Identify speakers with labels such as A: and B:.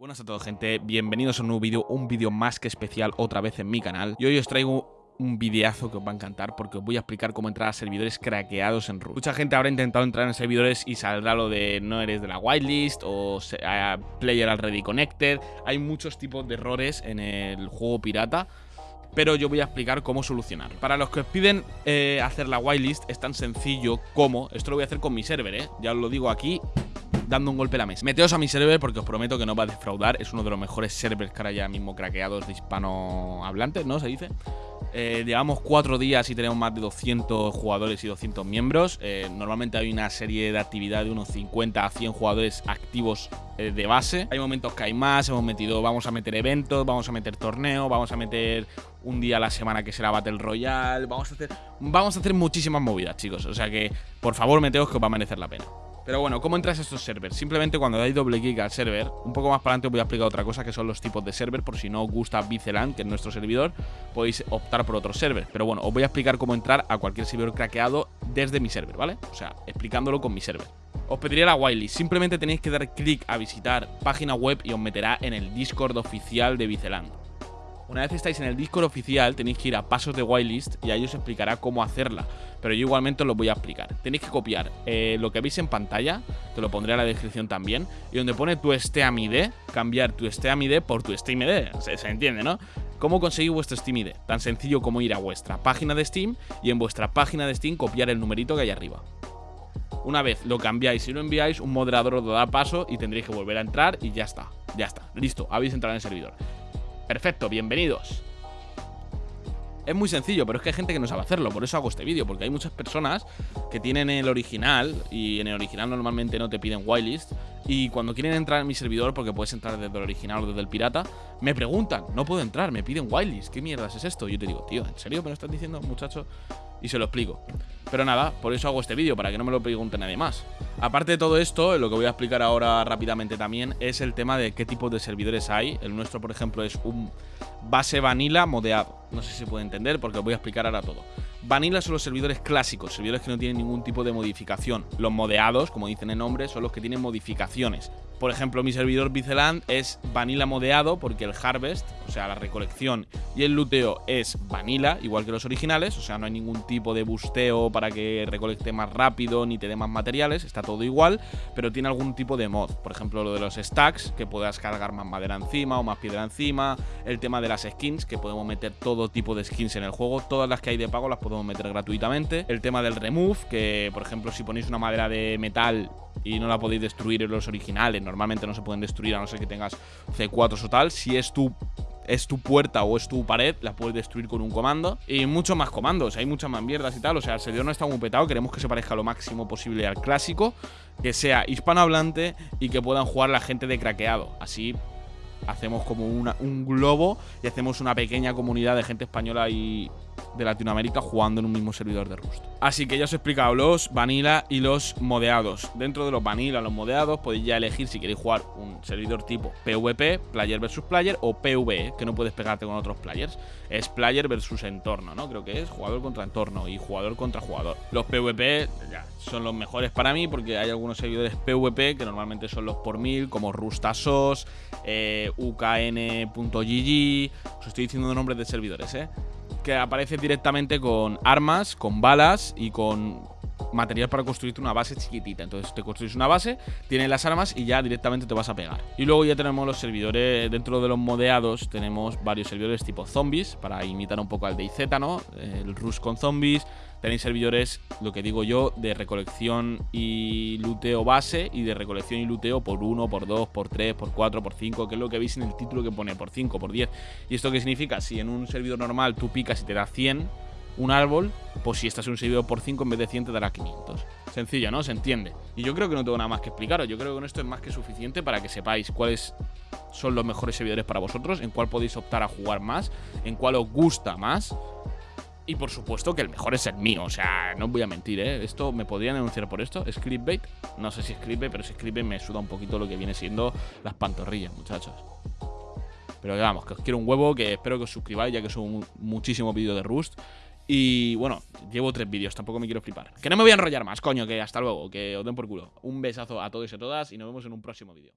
A: Buenas a todos gente, bienvenidos a un nuevo vídeo, un vídeo más que especial otra vez en mi canal Y hoy os traigo un videazo que os va a encantar porque os voy a explicar cómo entrar a servidores craqueados en Rust Mucha gente habrá intentado entrar en servidores y saldrá lo de no eres de la whitelist o player already connected Hay muchos tipos de errores en el juego pirata pero yo voy a explicar cómo solucionar. Para los que os piden eh, hacer la whitelist es tan sencillo como, esto lo voy a hacer con mi server, ¿eh? ya os lo digo aquí, dando un golpe a la mesa. Meteos a mi server porque os prometo que no va a defraudar. Es uno de los mejores servers que ahora ya mismo craqueados de hispanohablantes, ¿no? Se dice. Eh, llevamos cuatro días y tenemos más de 200 jugadores y 200 miembros. Eh, normalmente hay una serie de actividad de unos 50 a 100 jugadores activos eh, de base. Hay momentos que hay más, hemos metido, vamos a meter eventos, vamos a meter torneo, vamos a meter un día a la semana que será Battle Royale, vamos a hacer, vamos a hacer muchísimas movidas, chicos. O sea que, por favor, meteos que os va a merecer la pena. Pero bueno, ¿cómo entras a estos servers? Simplemente cuando dais doble clic al server, un poco más para adelante os voy a explicar otra cosa que son los tipos de server, por si no os gusta Biceland, que es nuestro servidor, podéis optar por otro server. Pero bueno, os voy a explicar cómo entrar a cualquier servidor craqueado desde mi server, ¿vale? O sea, explicándolo con mi server. Os pediría la whitelist, simplemente tenéis que dar clic a visitar página web y os meterá en el Discord oficial de Biceland. Una vez estáis en el Discord oficial, tenéis que ir a pasos de whitelist y ahí os explicará cómo hacerla. Pero yo igualmente os lo voy a explicar. Tenéis que copiar eh, lo que veis en pantalla, que lo pondré en la descripción también, y donde pone tu SteamID, cambiar tu SteamID por tu SteamID. Se, se entiende, ¿no? ¿Cómo conseguir vuestro SteamID? Tan sencillo como ir a vuestra página de Steam y en vuestra página de Steam copiar el numerito que hay arriba. Una vez lo cambiáis y lo enviáis, un moderador os da paso y tendréis que volver a entrar y ya está. Ya está. Listo, habéis entrado en el servidor. Perfecto, bienvenidos. Es muy sencillo, pero es que hay gente que no sabe hacerlo, por eso hago este vídeo, porque hay muchas personas que tienen el original, y en el original normalmente no te piden whitelist, y cuando quieren entrar en mi servidor, porque puedes entrar desde el original o desde el pirata, me preguntan, no puedo entrar, me piden whitelist, ¿qué mierdas es esto? Yo te digo, tío, ¿en serio me lo estás diciendo, muchacho? Y se lo explico. Pero nada, por eso hago este vídeo, para que no me lo pregunte nadie más. Aparte de todo esto, lo que voy a explicar ahora rápidamente también es el tema de qué tipos de servidores hay. El nuestro, por ejemplo, es un base vanilla modeado. No sé si se puede entender porque os voy a explicar ahora todo. Vanilla son los servidores clásicos, servidores que no tienen ningún tipo de modificación. Los modeados, como dicen el nombre, son los que tienen modificaciones. Por ejemplo, mi servidor Biceland es vanilla modeado porque el harvest, o sea, la recolección y el luteo es vanilla, igual que los originales, o sea, no hay ningún tipo de busteo para que recolecte más rápido ni te dé más materiales, está todo igual, pero tiene algún tipo de mod. Por ejemplo, lo de los stacks, que puedas cargar más madera encima o más piedra encima, el tema de las skins, que podemos meter todo tipo de skins en el juego, todas las que hay de pago las podemos meter gratuitamente, el tema del remove, que por ejemplo si ponéis una madera de metal y no la podéis destruir en los originales, normalmente no se pueden destruir a no ser que tengas C4 o tal. Si es tu es tu puerta o es tu pared, la puedes destruir con un comando. Y muchos más comandos, hay muchas más mierdas y tal. O sea, el servidor no está muy petado, queremos que se parezca lo máximo posible al clásico, que sea hispanohablante y que puedan jugar la gente de craqueado. Así hacemos como un globo y hacemos una pequeña comunidad de gente española y de Latinoamérica jugando en un mismo servidor de Rust. Así que ya os he explicado los vanilla y los modeados. Dentro de los vanilla, los modeados, podéis ya elegir si queréis jugar un servidor tipo PvP, player versus player, o PvE, que no puedes pegarte con otros players. Es player versus entorno, ¿no? Creo que es jugador contra entorno y jugador contra jugador. Los PvP ya son los mejores para mí porque hay algunos servidores PvP que normalmente son los por mil, como Rustasos, eh, UKN.gg. Os estoy diciendo nombres de servidores, ¿eh? que aparece directamente con armas, con balas y con material para construirte una base chiquitita. Entonces te construyes una base, tienes las armas y ya directamente te vas a pegar. Y luego ya tenemos los servidores, dentro de los modeados tenemos varios servidores tipo zombies, para imitar un poco al DayZ, ¿no? El Rush con zombies, Tenéis servidores, lo que digo yo, de recolección y luteo base y de recolección y luteo por 1, por 2, por 3, por 4, por 5, que es lo que veis en el título que pone por 5, por 10. ¿Y esto qué significa? Si en un servidor normal tú picas y te da 100 un árbol, pues si estás un servidor por 5 en vez de 100 te dará 500. Sencillo, ¿no? Se entiende. Y yo creo que no tengo nada más que explicaros. Yo creo que con esto es más que suficiente para que sepáis cuáles son los mejores servidores para vosotros, en cuál podéis optar a jugar más, en cuál os gusta más y por supuesto que el mejor es el mío, o sea, no voy a mentir, ¿eh? Esto me podrían denunciar por esto. Scriptbait, no sé si es pero si es me suda un poquito lo que viene siendo las pantorrillas, muchachos. Pero vamos, que os quiero un huevo, que espero que os suscribáis, ya que son muchísimos vídeos de Rust. Y bueno, llevo tres vídeos, tampoco me quiero flipar. Que no me voy a enrollar más, coño, que hasta luego, que os den por culo. Un besazo a todos y a todas y nos vemos en un próximo vídeo.